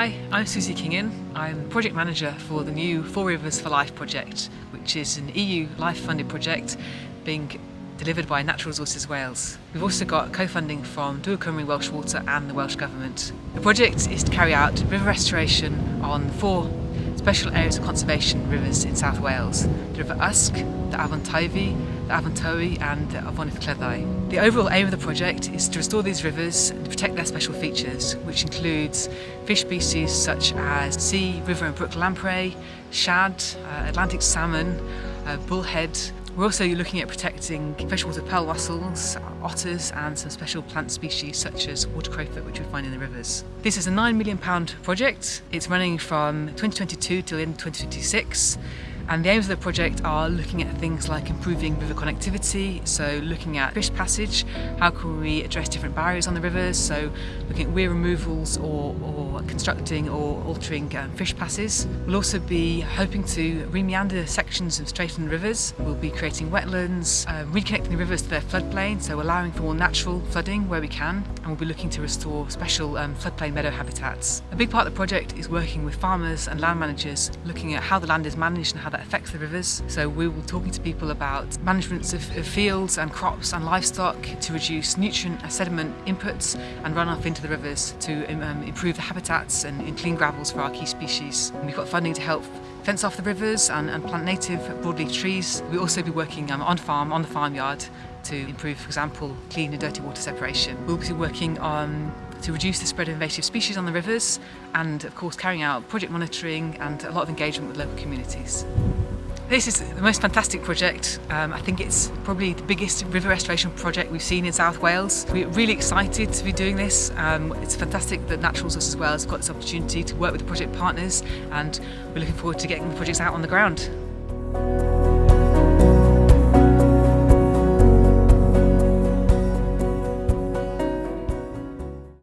I'm Susie Kingan. I'm project manager for the new Four Rivers for Life project, which is an EU life funded project being delivered by Natural Resources Wales. We've also got co-funding from Dŵr Cymru Welsh Water and the Welsh Government. The project is to carry out river restoration on four special areas of conservation rivers in South Wales. The River Usk, the Afon Teifi, the Afon Tywi and the Afonydd Cleddau. The overall aim of the project is to restore these rivers and protect their special features, which includes fish species such as sea, river and brook lamprey, shad, uh, Atlantic salmon, uh, bullhead, we're also looking at protecting freshwater pearl mussels, otters and some special plant species such as water crowfoot which we find in the rivers. This is a £9 million project. It's running from 2022 till end 2026 and the aims of the project are looking at things like improving river connectivity, so looking at fish passage, how can we address different barriers on the rivers, so looking at weir removals or, or constructing or altering um, fish passes. We'll also be hoping to remeander sections of straighten rivers. We'll be creating wetlands, uh, reconnecting the rivers to their floodplain, so allowing for more natural flooding where we can, and we'll be looking to restore special um, floodplain meadow habitats. A big part of the project is working with farmers and land managers, looking at how the land is managed and how that that affects the rivers. So we will be talking to people about management of, of fields and crops and livestock to reduce nutrient and sediment inputs and runoff into the rivers to um, improve the habitats and, and clean gravels for our key species. And we've got funding to help fence off the rivers and, and plant native broadleaf trees. We'll also be working um, on farm, on the farmyard to improve, for example, clean and dirty water separation. We'll be working on to reduce the spread of invasive species on the rivers and of course carrying out project monitoring and a lot of engagement with local communities. This is the most fantastic project. Um, I think it's probably the biggest river restoration project we've seen in South Wales. We're really excited to be doing this. Um, it's fantastic that Natural Resources Wales got this opportunity to work with the project partners and we're looking forward to getting the projects out on the ground.